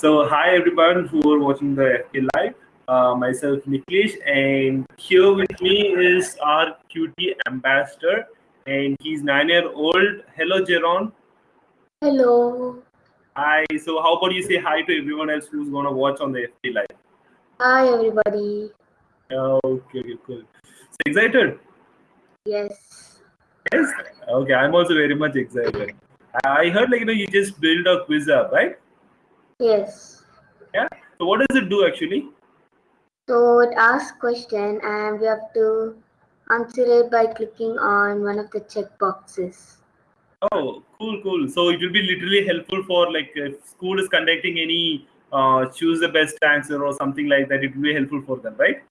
So hi everyone who are watching the FK Live. Uh, myself Niklesh and here with me is our QT ambassador and he's nine year old. Hello Jeron. Hello. Hi. So how about you say hi to everyone else who's gonna watch on the FK Live? Hi everybody. Okay, okay, cool. So excited? Yes. Yes. Okay, I'm also very much excited. I heard like you know you just build a quiz app, right? Yes. Yeah. So what does it do actually? So it asks question and we have to answer it by clicking on one of the check boxes. Oh, cool, cool. So it will be literally helpful for like if school is conducting any uh, choose the best answer or something like that. It will be helpful for them, right?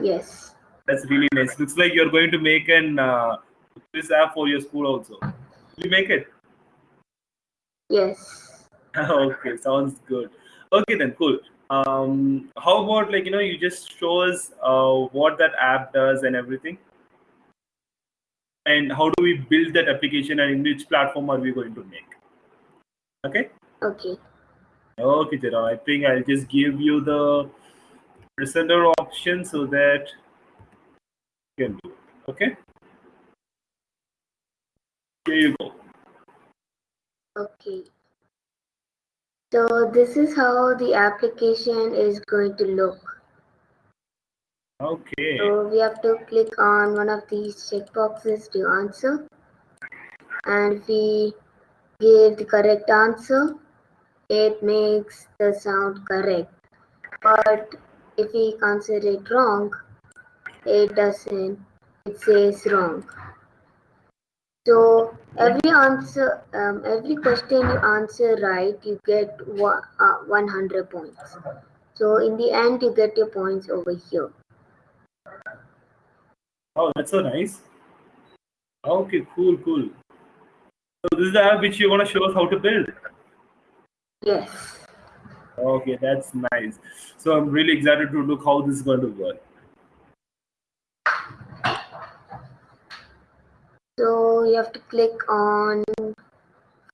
Yes. That's really nice. Looks like you're going to make an uh, quiz app for your school also. Will you make it? Yes. okay, sounds good. Okay then, cool. Um, how about like you know you just show us uh, what that app does and everything, and how do we build that application and in which platform are we going to make? Okay. Okay. Okay, Jera. I think I'll just give you the presenter option so that you can do it. Okay. Here you go. Okay. So this is how the application is going to look. Okay. So we have to click on one of these checkboxes to answer. And if we give the correct answer, it makes the sound correct. But if we answer it wrong, it doesn't. It says wrong. So every answer, um, every question you answer right, you get one, uh, 100 points. So in the end, you get your points over here. Oh, that's so nice. Okay, cool, cool. So this is the app which you want to show us how to build. Yes. Okay, that's nice. So I'm really excited to look how this is going to work. So you have to click on,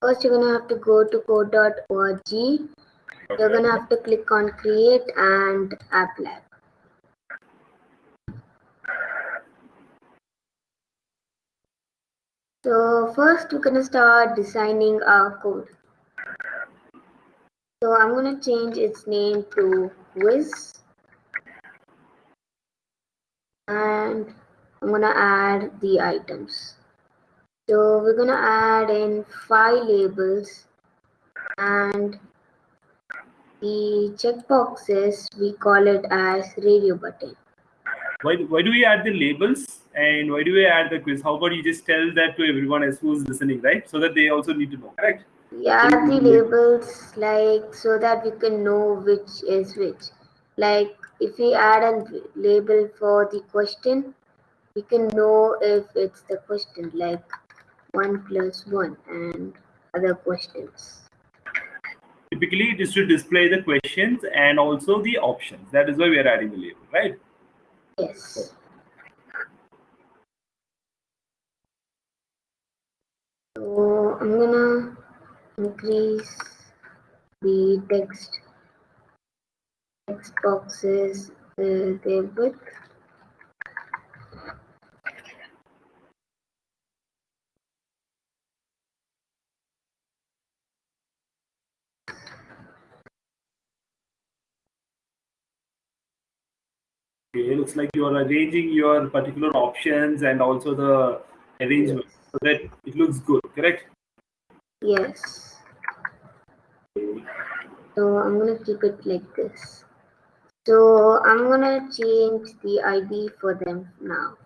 first you're gonna have to go to code.org. You're gonna have to click on create and app lab. So first we're gonna start designing our code. So I'm gonna change its name to quiz. And I'm gonna add the items. So we're gonna add in five labels and the checkboxes we call it as radio button. Why, why do we add the labels and why do we add the quiz? How about you just tell that to everyone else who's listening, right? So that they also need to know, correct? Yeah, add the labels like so that we can know which is which. Like if we add a label for the question, we can know if it's the question like one plus one and other questions. Typically, it is to display the questions and also the options. That is why we are adding the label, right? Yes. So I'm gonna increase the text text boxes uh, their width. Okay, it looks like you are arranging your particular options and also the arrangement so that it looks good, correct? Yes. So I'm gonna keep it like this. So I'm gonna change the ID for them now.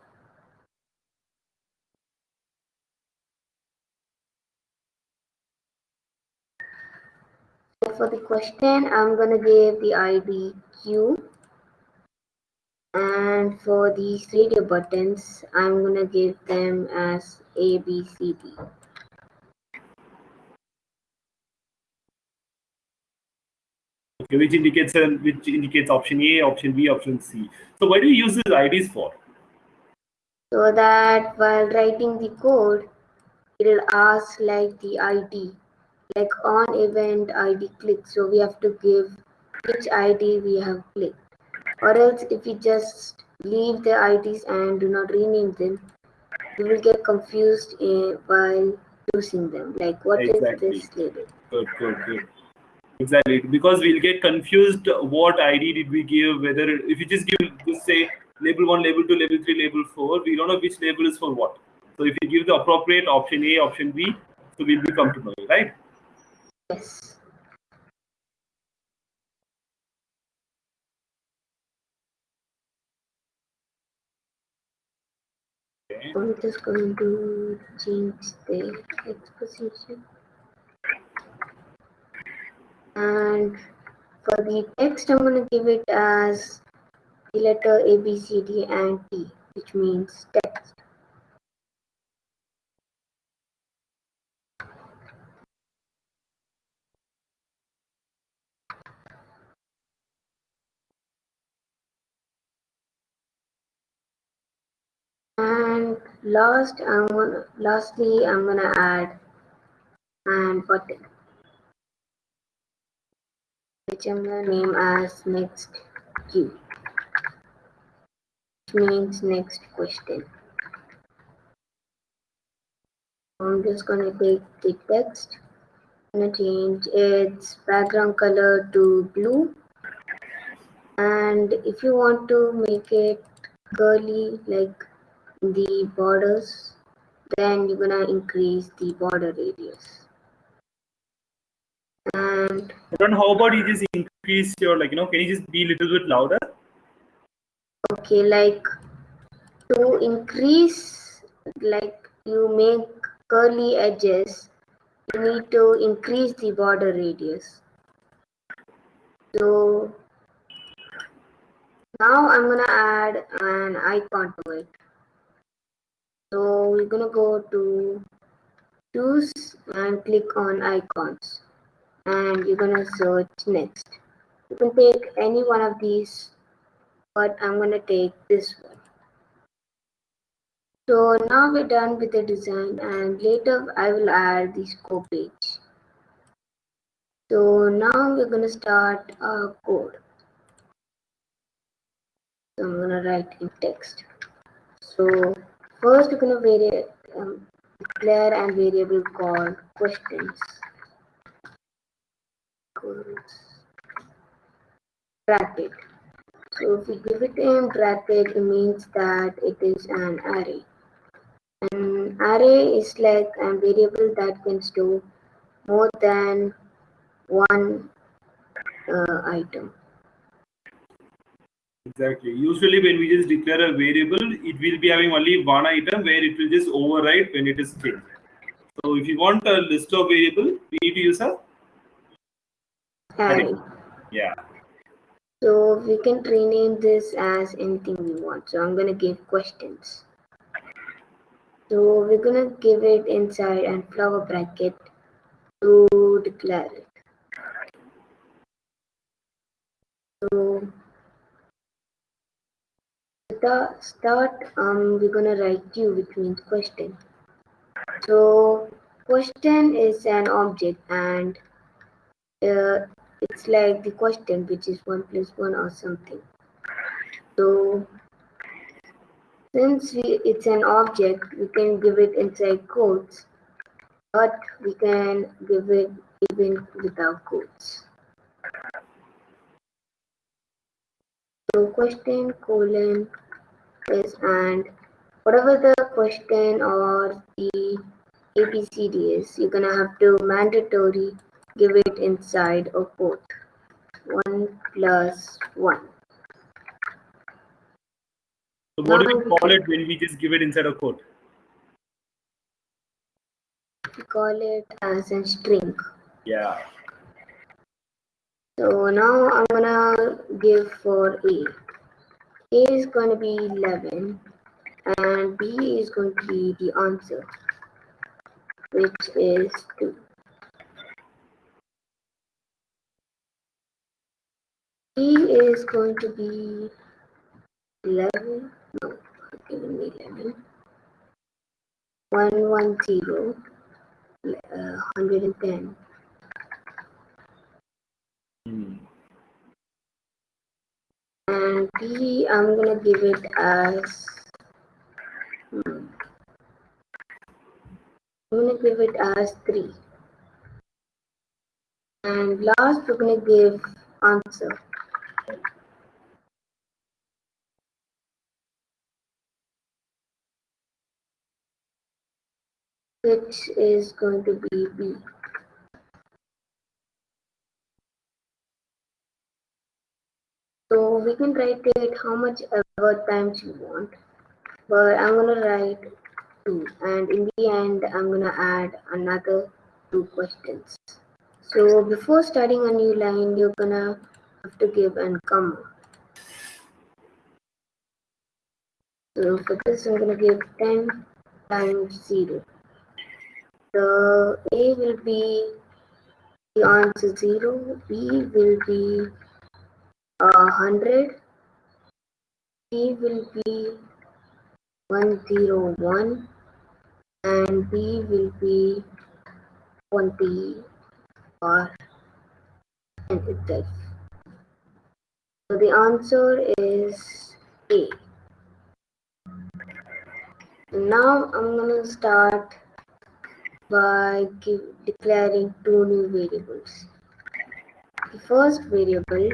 So for the question, I'm gonna give the ID Q. And for these radio buttons, I'm gonna give them as A, B, C, D. Okay, which indicates uh, which indicates option A, option B, option C. So why do you use these IDs for? So that while writing the code, it'll ask like the ID. like on event ID click. So we have to give which ID we have clicked. Or else if we just leave the IDs and do not rename them, you will get confused in, while using them. Like what Exactly. is this label? Good, good, good. Exactly, because we'll get confused what ID did we give, whether if you just give, just say label 1, label 2, label 3, label 4, we don't know which label is for what. So if you give the appropriate option A, option B, so we'll be comfortable, right? Yes. Okay. I'm just going to change the exposition. And for the text, I'm going to give it as the letter A, B, C, D, and T, which means text. And last, I'm gonna, lastly, I'm gonna add and button, which I'm gonna name as next Q, which means next question. I'm just gonna take the text, I'm gonna change its background color to blue, and if you want to make it curly like the borders, then you're gonna increase the border radius. And Then how about you just increase your, like, you know, can you just be a little bit louder? okay, like to increase, like you make curly edges, you need to increase the border radius. So now I'm gonna add an icon to it. So we're gonna go to choose and click on icons and you're gonna search next. You can take any one of these, but I'm gonna take this one. So now we're done with the design and later I will add the score page. So now we're gonna start our code. So I'm gonna write in text. So first we're gonna vary, um, declare and variable called questions. Bracket. So if we give it in bracket, it means that it is an array. An array is like a variable that can store more than one uh, item. Exactly. Usually when we just declare a variable, it will be having only one item where it will just override when it is changed. So if you want a list of variable, we need to use a Array. yeah. So we can rename this as anything we want. So I'm gonna give questions. So we're gonna give it inside and flower bracket to declare it. So the start, um, we're gonna write Q, which means question. So question is an object and uh, it's like the question, which is one plus one or something. So since we, it's an object, we can give it inside quotes, but we can give it even without quotes. So question colon is and whatever the question or the ABCD is, you're gonna have to mandatory give it inside a quote. One plus one. So what do we call it when we just give it inside a quote? We call it as a string. Yeah. So now I'm gonna give for A. A is going to be 11, and B is going to be the answer, which is 2. B is going to be 11, no, giving me 11, 110, uh, 110. Mm and B, I'm gonna give it as hmm, I'm gonna give it as three. And last we're gonna give answer. which is going to be B. So we can write it how much ever times you want, but I'm gonna write two, and in the end, I'm gonna add another two questions. So before starting a new line, you're gonna have to give an comma. So for this, I'm gonna give 10 times 0. The A will be the answer 0, B will be 100, C will be 101, and B will be 20 or and itself. So the answer is A. Now I'm gonna start by give, declaring two new variables. The first variable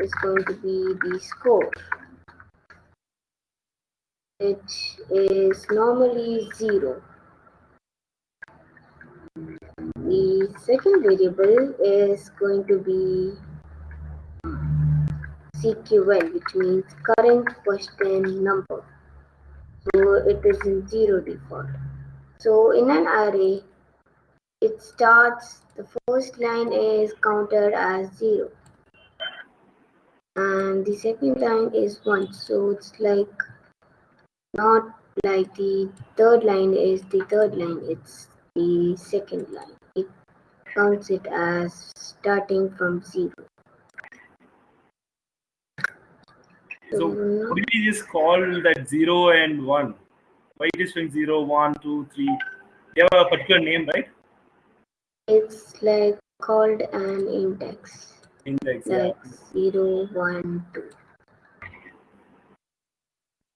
is going to be the score, which is normally zero. The second variable is going to be CQN, which means current question number. So it is in zero default. So in an array, it starts, the first line is counted as 0. And the second line is 1. So it's like not like the third line is the third line, it's the second line. It counts it as starting from 0. So now- what did you just call that zero and one? Why it is showing zero, one, two, three? You have a particular name, right? It's like called an index, Index. Yeah. like zero, one, two.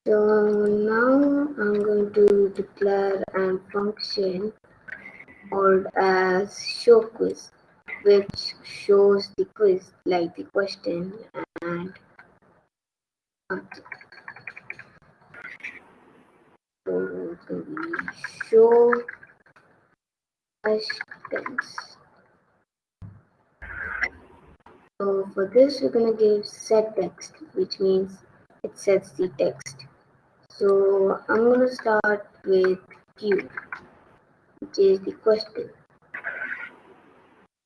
So now I'm going to declare a function called as show quiz, which shows the quiz like the question and. So show questions. So for this, we're going to give set text, which means it sets the text. So I'm going to start with Q, which is the question.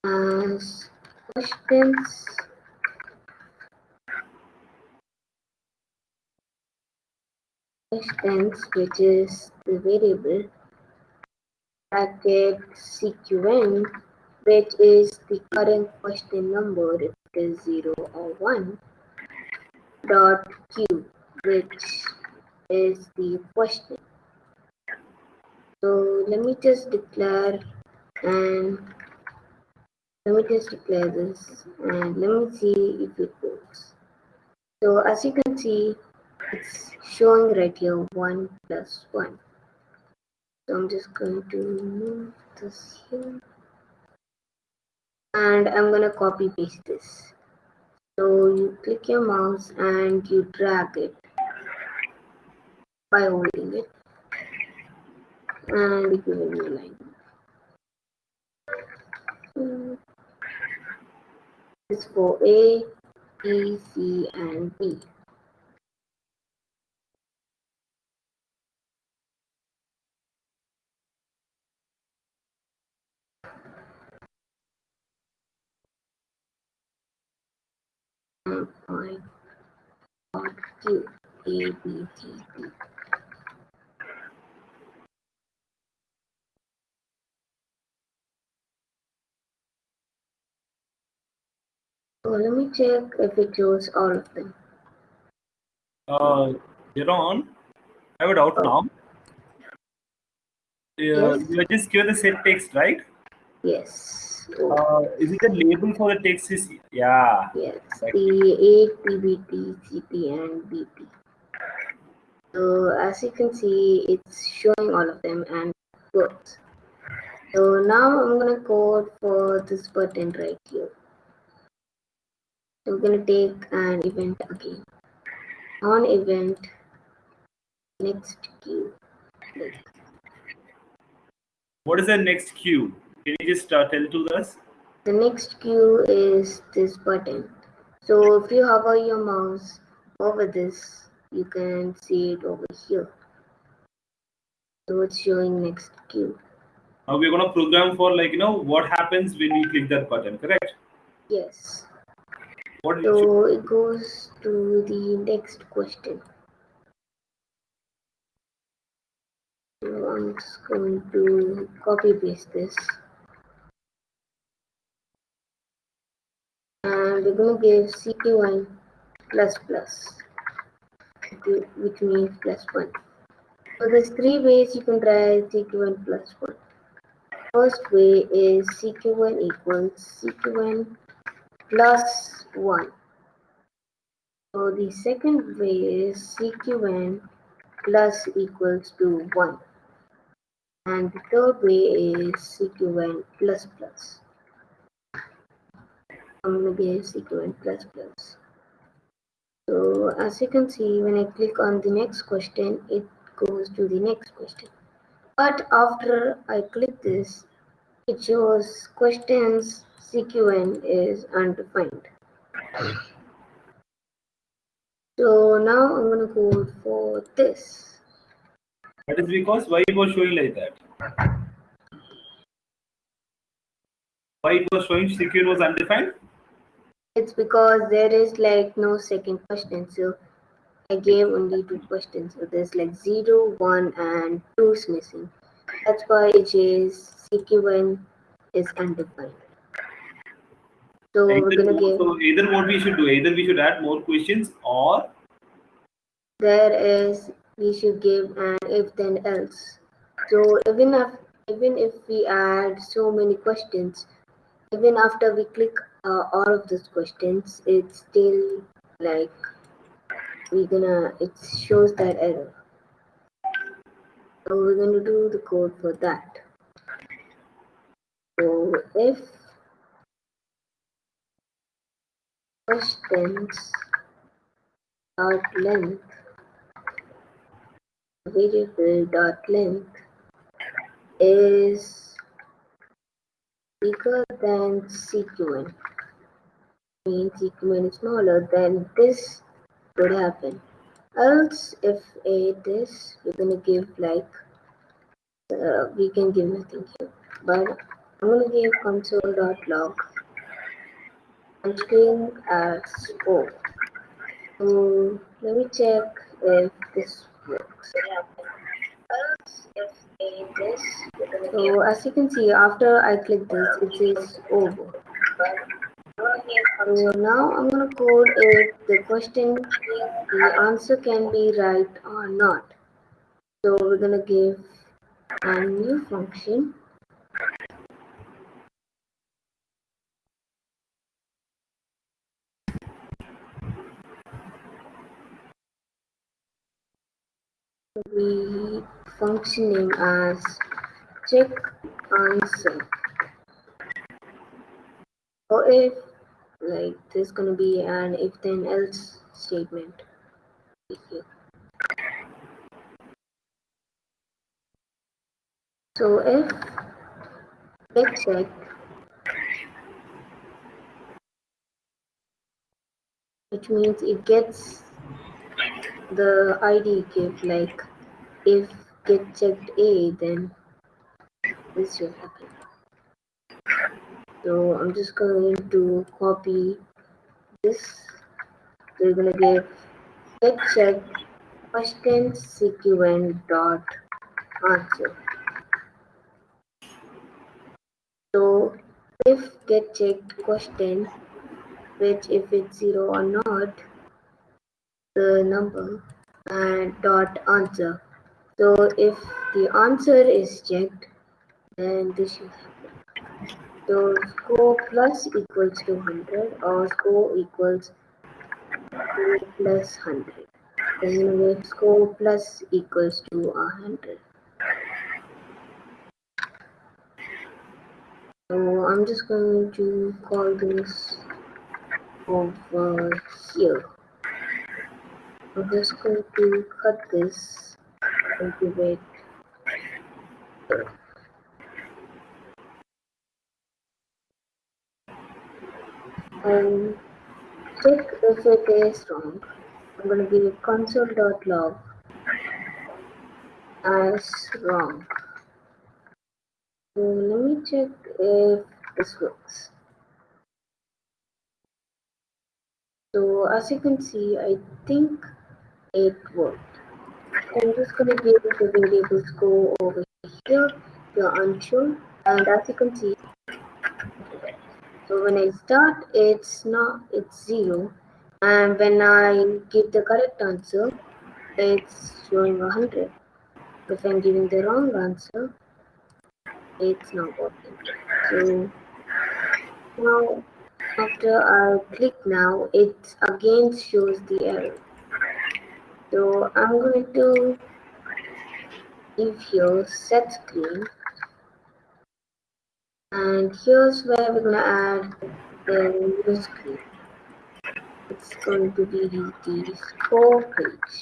As questions, questions, which is the variable, bracket CQN, which is the current question number, is 0 or 1, dot Q, which is the question. So let me just declare and let me just declare this and let me see if it works. So as you can see, it's showing right here 1 plus 1. So I'm just going to move this here and I'm gonna copy paste this. So you click your mouse and you drag it by holding it and give a line. Mm. This is for A, B, C, and B. And I got Q, A, B, C, D. So let me check if it shows all of them. Uh, on I have a doubt Oh. now. Uh, Yes. You just give the set text, right? Yes. Uh, is it the label for the text is yeah. Yes, the 8 PBT, CP, and BP. So as you can see, it's showing all of them and works. So now I'm gonna code for this button right here. I'm gonna take an event again. On event, next queue. What is the next queue? Can you just uh, tell to us? The next cue is this button. So if you hover your mouse over this, you can see it over here. So it's showing next cue. Now we're gonna program for like you know what happens when we click that button, correct? Yes. What So it goes to the next question. So I'm just going to copy paste this. And we're going to give CQN plus plus, which means plus one. So there's three ways you can try CQN plus one. First way is CQN equals CQN plus 1. So the second way is CQN plus equals to 1. And the third way is CQN plus plus. I'm going to plus plus. So as you can see, when I click on the next question, it goes to the next question. But after I click this, it shows questions CQN is undefined. So now I'm gonna code for this. that is because why it was showing like that? Why it was showing CQN was undefined? It's because there is like no second question. So I gave only two questions. So there's like zero, one, and two is missing. That's why it is CQN is undefined. So we're Either, gonna give so either what we should do, either we should add more questions or there is we should give an if then else. So even if even if we add so many questions, even after we click uh, all of those questions, it's still like we're gonna it shows that error. So we're gonna do the code for that. So if questions dot length variable dot length is bigger than CQN means is smaller then this would happen. Else if it is we're gonna give like uh, we can give nothing here. But i'm gonna give console.log and string as o. So let me check if this works. So as you can see after i click this it says over so now i'm going to code if the question the answer can be right or not. So we're going to give a new function. Be functioning as check answer. Or if like there's gonna be an if then else statement. So if get check which means it gets the id give like if get checked a then this should happen so i'm just going to copy this so we're going to give get check question CQN dot answer so if get check question which if it's zero or not the number and dot answer. So if the answer is checked, then this should happen. So score plus equals to 100 or score equals score plus 100. Then we score plus equals to 100. So I'm just going to call this over here. I'm just going to cut this and give it and check if it is wrong. I'm going to give console.log as wrong. Let me check if this works. So as you can see, I think it worked. I'm just going to give the variable score over here. You're unsure, and as you can see, so when I start, it's not it's zero, and when I give the correct answer, it's showing a hundred. If I'm giving the wrong answer, it's not working. So now after I click now, it again shows the error. So I'm going to give here set screen and here's where we're gonna add the new screen. It's going to be the score page.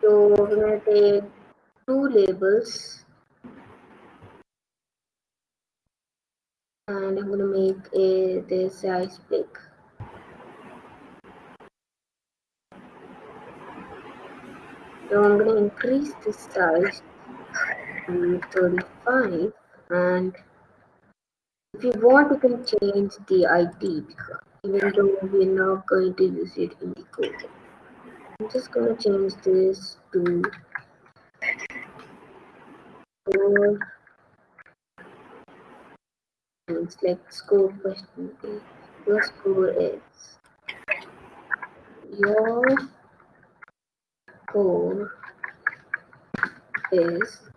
So we're gonna take two labels and I'm gonna make a the size big. So I'm gonna increase the size to 35 and if you want you can change the ID even though we're not going to use it in the code. I'm just gonna change this to four and select score question A. Your score is your score is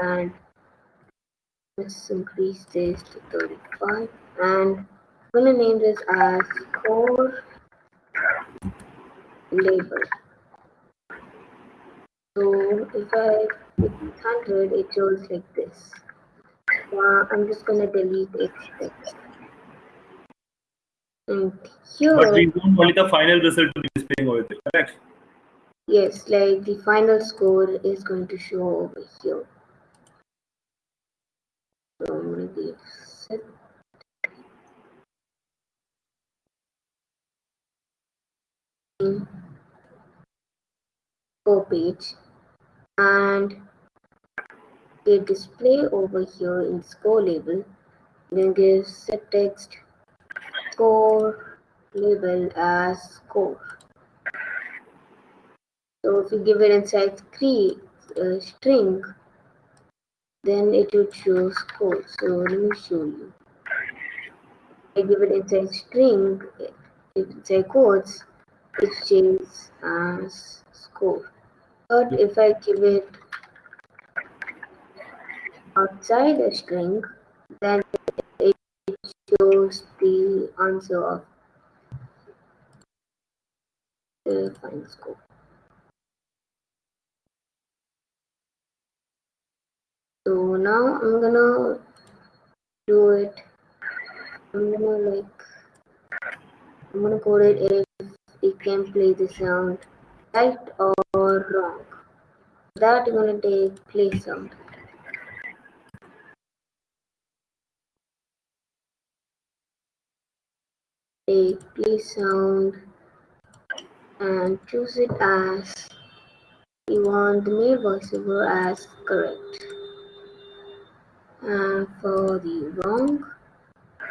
and let's increase this to 35 and I'm gonna name this as score label so if I put 100 it shows like this. Uh, I'm just gonna delete it. And here But we don't want only the final result to be displaying over there, correct? Yes, like the final score is going to show over here. So I'm going to page and the display over here in score label. Then give set text score label as score. So if you give it inside screen, uh, string, then it would show score. So let me show you. I give it inside string, if inside quotes, it changes as score. But if I give it outside a string, then it shows the answer of the final score. So now I'm gonna do it. I'm gonna like I'm gonna code it if it can play the sound right or wrong. That gonna take play sound. Take play sound and choose it as you want the male voiceover as correct. And for the wrong,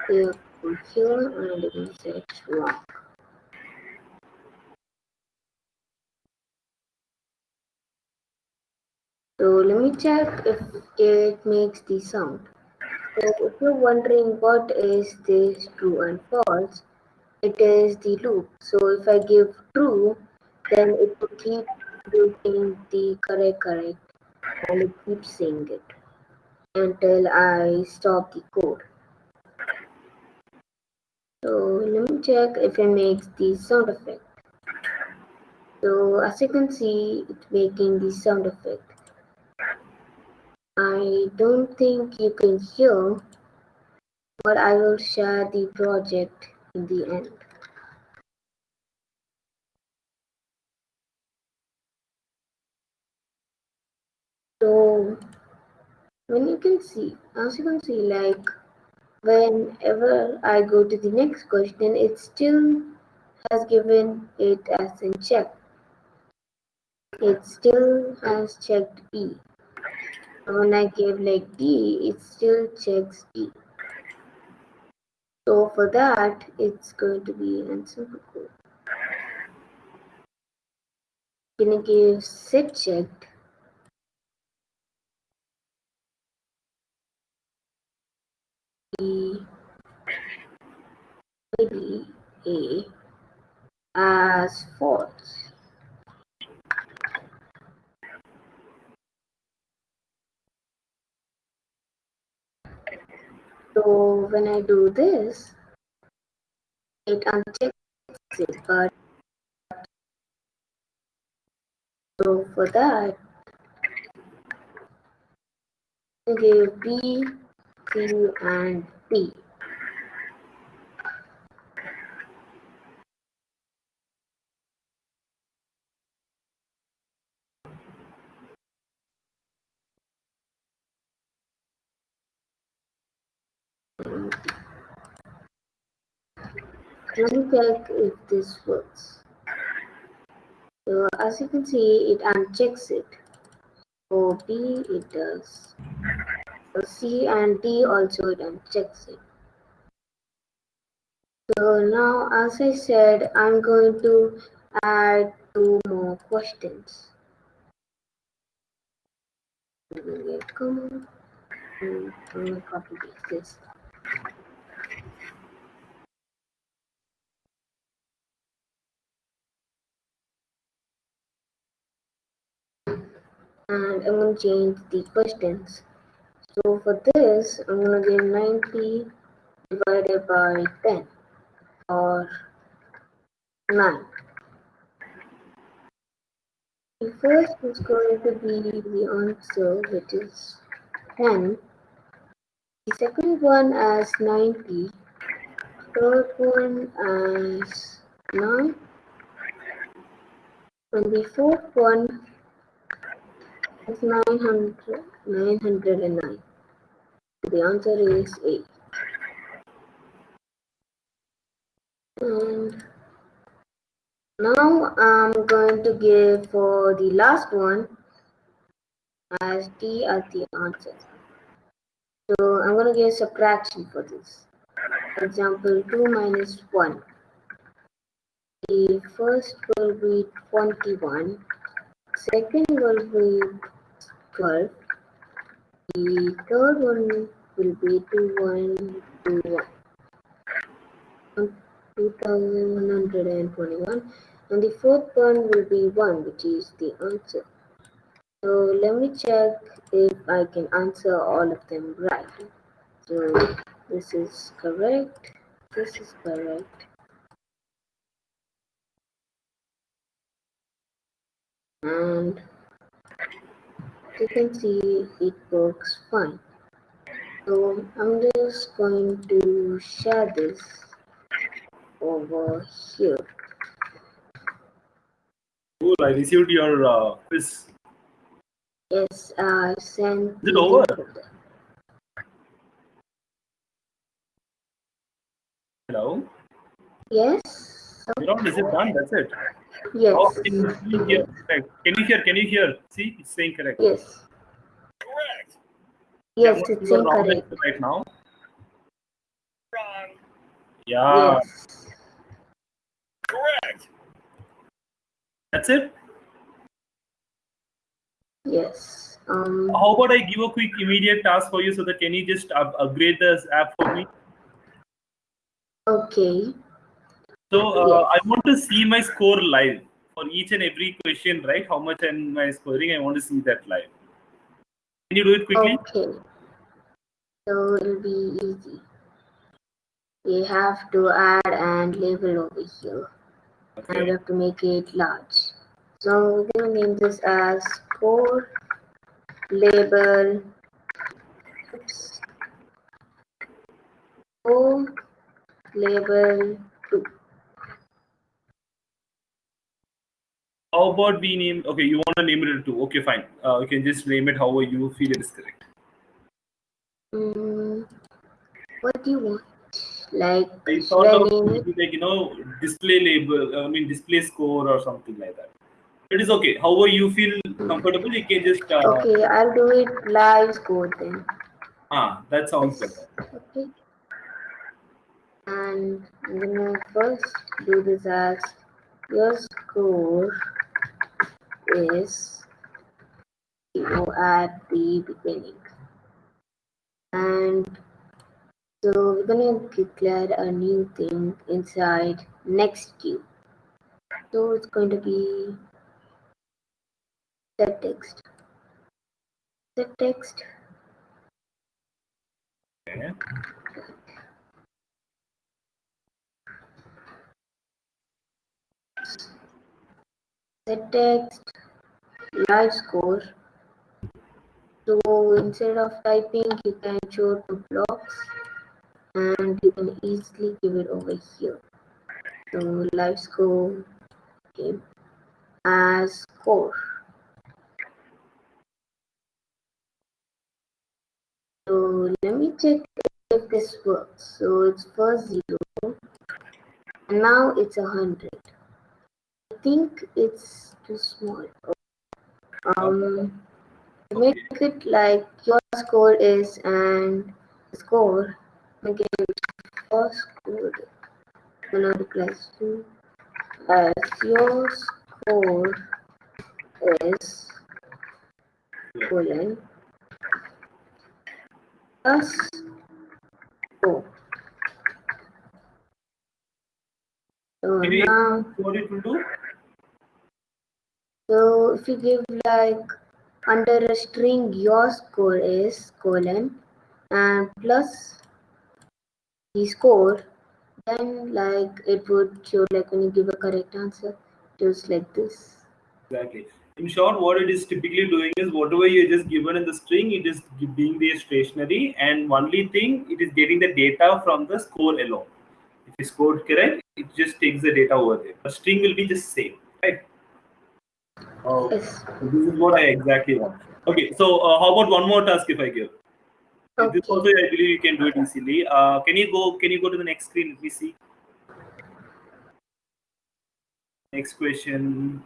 you put here and you can set wrong. So let me check if it makes the sound. So if you're wondering what is this true and false, it is the loop. So if I give true, then it will keep doing the correct correct and it keeps saying it. Until I stop the code. So let me check if it makes the sound effect. So as you can see, it's making the sound effect. I don't think you can hear, but I will share the project in the end. So when you can see, as you can see, like whenever I go to the next question, it still has given it as in check. It still has checked B When I give like D, it still checks D. So for that, it's going to be an simple code. Gonna give set checked the maybe A as false. So when I do this, it unchecks it, but so for that, give B, C, and D. Let me check if this works. So as you can see, it unchecks it. For B, it does. C and D also done, unchecks it. So now, as I said, I'm going to add two more questions. Copy this. and I'm going to change the questions. So for this, I'm going to give 90 divided by 10 or 9. The first is going to be the answer, which is 10. The second one as 90. Third one as 9. And the fourth one is 900, 909. The answer is 8. And now I'm going to give for the last one as D as the answer. So I'm going to give subtraction for this. For example, 2 minus 1. The first will be 21. Second will be 12. The third one will be 2, 1, 2, 1. 2121 and the fourth one will be 1 which is the answer. So let me check if I can answer all of them right. So this is correct, this is correct. And you can see it works fine. So I'm just going to share this over here. Cool. I received your uh, quiz. Yes, I sent. Is it over? link of that. Hello. Yes. Miron, is it done? That's it. Yes. Oh, can you hear? Can you hear? Can you hear? See, it's saying correct. Yes. Correct. Yes, it's you are wrong incorrect. right now. Wrong. Yeah. Yes. Correct. That's it. Yes. Um. How about I give a quick immediate task for you so that can you just up- upgrade this app for me? Okay. So uh, I want to see my score live for each and every question, right? How much am I scoring? I want to see that live. Can you do it quickly? Okay. So it'll be easy. We have to add and label over here. And we have to make it large. So we're gonna name this as score label oops, score label 2. How about we name? Okay, you want to name it too. Okay, fine. Uh, you can just name it however you feel it is correct. Mm, what do you want? Like, I thought of maybe like you know display label. I mean display score or something like that. It is okay. However you feel comfortable, you can just. Uh, Okay, I'll do it live score then. Ah, that sounds better. Okay. And I'm gonna first do this as your score is zero at the beginning. And so we're gonna declare a new thing inside next queue. So it's going to be set text. Set text set text live score. So instead of typing, you can show two blocks and you can easily give it over here. So live score okay, as score. So let me check if this works. So it's first zero and now it's a hundred. I think it's too small. Um, to make it like your score is and score again your score another class two as your score is colon plus four. So now what it will do? So if you give like under a string your score is colon and plus the score, then like it would show like when you give a correct answer, just like this. Exactly. In short, what it is typically doing is whatever you're just given in the string, it is being the stationary, and only thing it is getting the data from the score alone. If you scored correct, it just takes the data over there. The string will be just same? Oh, Yes. so this is what I exactly want. Okay, so uh, how about one more task if I give? This also I believe you can do it easily. Uh, can you go? Can you go to the next screen? Let me see. Next question.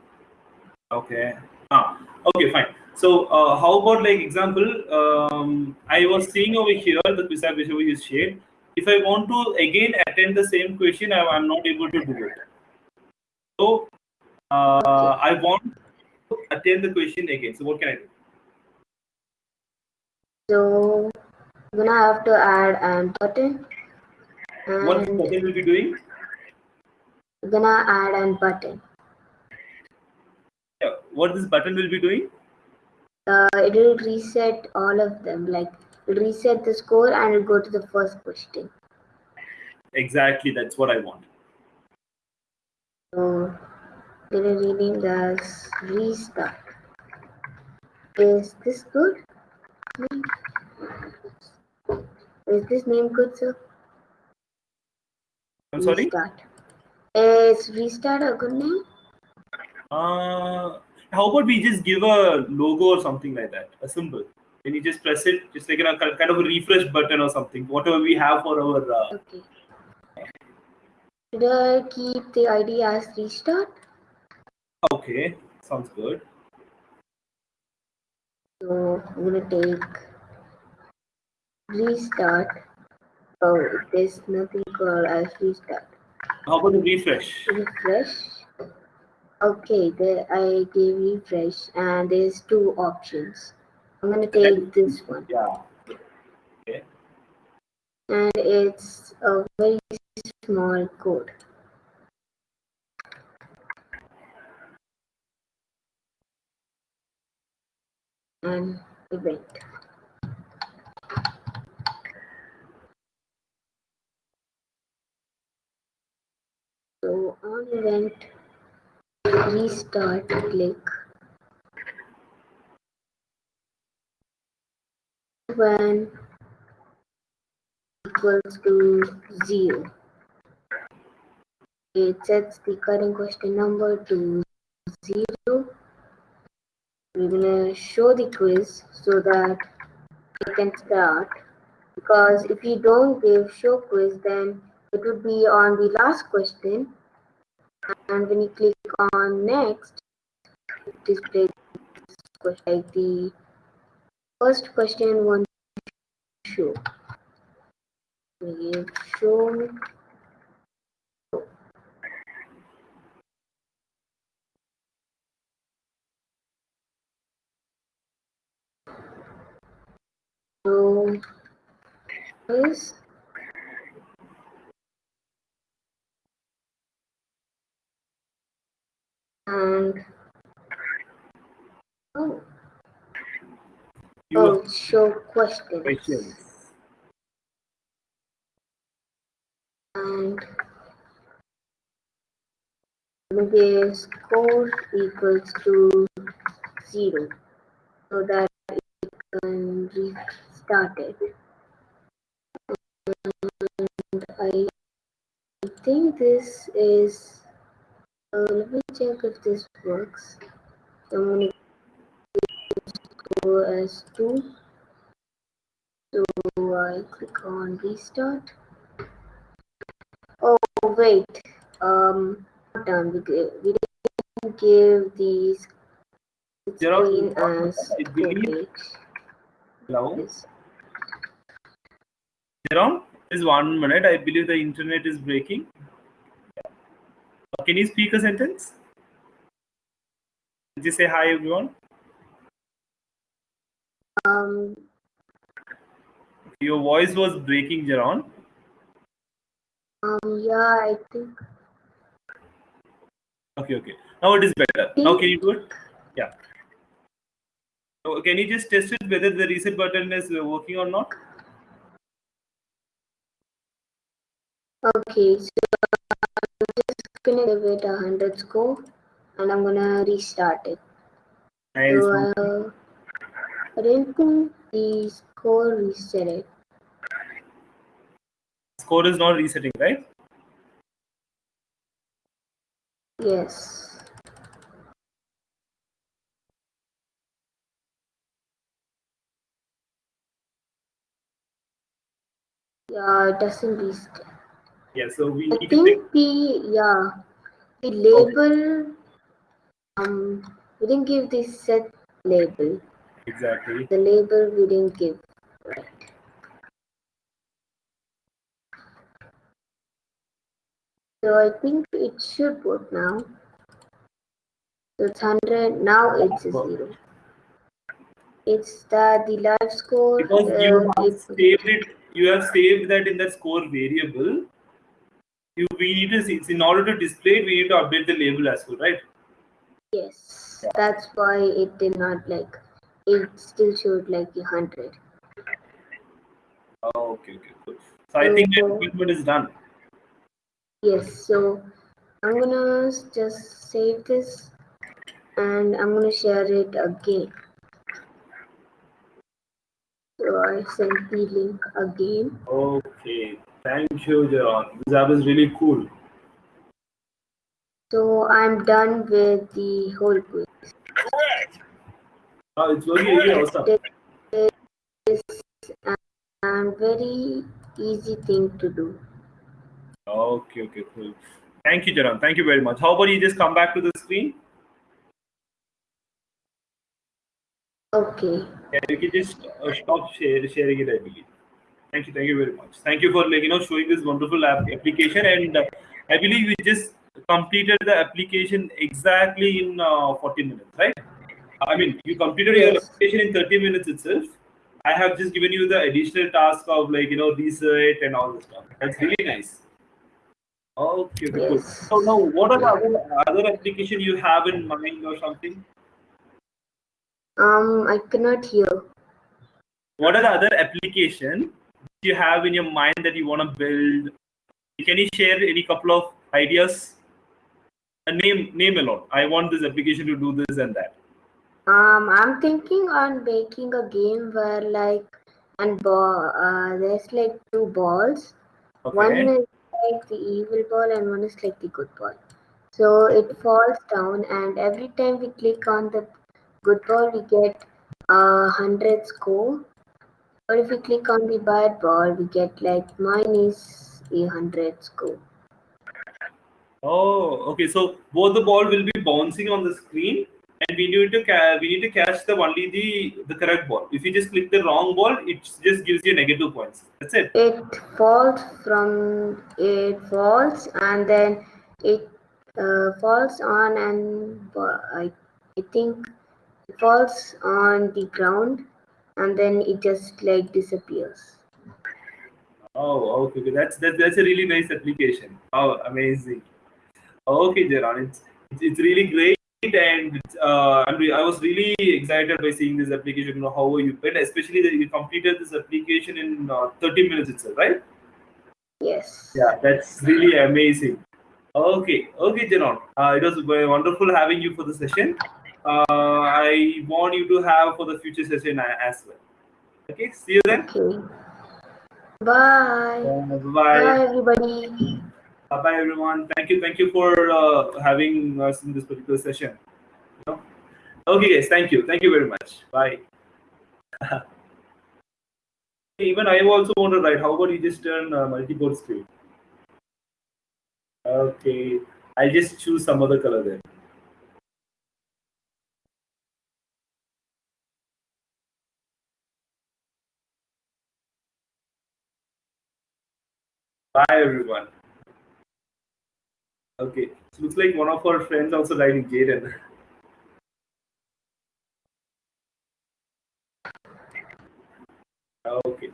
Okay. Ah, okay, fine. So, uh, how about like example? Um, I was seeing over here the quiz app whichever you shared. If I want to again attend the same question, I, I'm not able to do it. So, uh, I want attend the question again. So, what can I do? So I'm gonna have to add an button What and button will be doing? I'm gonna add an button. Yeah, what this button will be doing? Uh, it will reset all of them. Like reset the score and it'll go to the first question. Exactly, that's what I want. So gonna rename as restart. Is this good? Is this name good, sir? I'm sorry. Restart. Is restart a good name? Uh, how about we just give a logo or something like that, a symbol. When you just press it, just like a kind of a refresh button or something, whatever we have for our. Uh, Okay. Should I keep the ID as restart? Okay, sounds good. So I'm gonna take restart. Oh, there's nothing called as restart. How about the refresh? Refresh. Okay, there I gave refresh and there's two options. I'm gonna take this one Yeah. Okay. and it's a very small code. an event. So on event, restart, click. When equals to zero. It sets the current question number to zero. We're gonna show the quiz so that we can start. Because if you don't give show quiz then it would be on the last question. And when you click on next it displays like the first question one show. We give show this and oh, You oh show questions. questions. and the score equals to zero. So that it can restart it. And I think this is, uh, let me check if this works. I'm going to go as 2. So I click on restart. Oh wait, um, done. We, we didn't give these screen as Hello? Yes. Jerome, is one minute. I believe the internet is breaking. Can you speak a sentence? Just say hi, everyone. Um, Your voice was breaking, Jaron. um, yeah, I think. Okay, okay. Now it is better. Now can you do it? Yeah. So can you just test it whether the reset button is working or not? Okay, so I'm just gonna give it a hundred score, and I'm gonna restart it. Nice. So uh, think the score reset it. Score is not resetting, right? Yes. Yeah, it doesn't reset. Yeah. So we I think the yeah the label um we didn't give the set label. exactly. The label we didn't give. Right. So I think it should work now. So it's hundred now it's a zero. It's that the live score Because you uh, have saved it, you have saved that in the score variable. You we need to see in order to display it, we need to update the label as well, right? yes, that's why it did not like it still showed like a hundred. Oh, okay, okay, cool. So I think the equipment is done. Yes, so I'm gonna just save this and I'm gonna share it again. So I sent the link again. Okay, thank you, Jaron. That was really cool. So I'm done with the whole quiz. Oh, it's really, really awesome. It's a very easy thing to do. Okay, okay, cool. Thank you, Jaron. Thank you very much. How about you just come back to the screen? Okay. Yeah, you can just uh, stop share, sharing it, I believe. Thank you, thank you very much. Thank you for like you know showing this wonderful app application, and uh, I believe we just completed the application exactly in uh, 40 minutes, right? I mean, you completed your application in 30 minutes itself. I have just given you the additional task of like you know research and all this stuff. That's really nice. Okay, okay, cool. So now, what are the other, other application you have in mind or something? Um, I cannot hear. What are the other application you have in your mind that you want to build? Can you share any couple of ideas a name name alone. I want this application to do this and that. Um, I'm thinking on making a game where like and ball uh, there's like two balls. Okay. One is like the evil ball and one is like the good ball. So it falls down and every time we click on the good ball we get a hundred score. But if we click on the bad ball we get like 800 score. Oh, okay. So both the ball will be bouncing on the screen, and we need to we need to catch the only the the correct ball. If you just click the wrong ball, it just gives you negative points. That's it. It falls from it falls and then it uh, falls on and I, I think it falls on the ground and then it just like disappears. Oh, okay. okay. That's that, that's a really nice application. Oh, amazing. Okay, Jaron, it's it's, really great, and uh, I was really excited by seeing this application. You know how you built, especially that you completed this application in uh, 30 minutes itself, right? Yes. Yeah, that's really amazing. Okay, okay, Jaron. Uh, it was very wonderful having you for the session. Uh, I want you to have for the future session as well. Okay, see you then. Okay. Bye. Bye. Bye everybody. Bye bye everyone. Thank you, thank you for uh, having us in this particular session. Okay, guys, thank you, thank you very much. Bye. Even I also want to write. How about you just turn uh, multi-board screen? Okay, I'll just choose some other color then. Bye everyone. Okay, so looks like one of our friends also writing Jaden. Okay.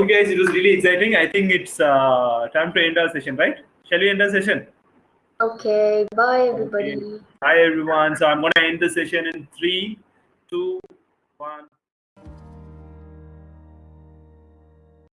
Okay, guys, it was really exciting. I think it's uh, time to end our session, right? Shall we end our session? Okay. Bye everybody. Hi, everyone. So I'm going to end the session in three, two, one.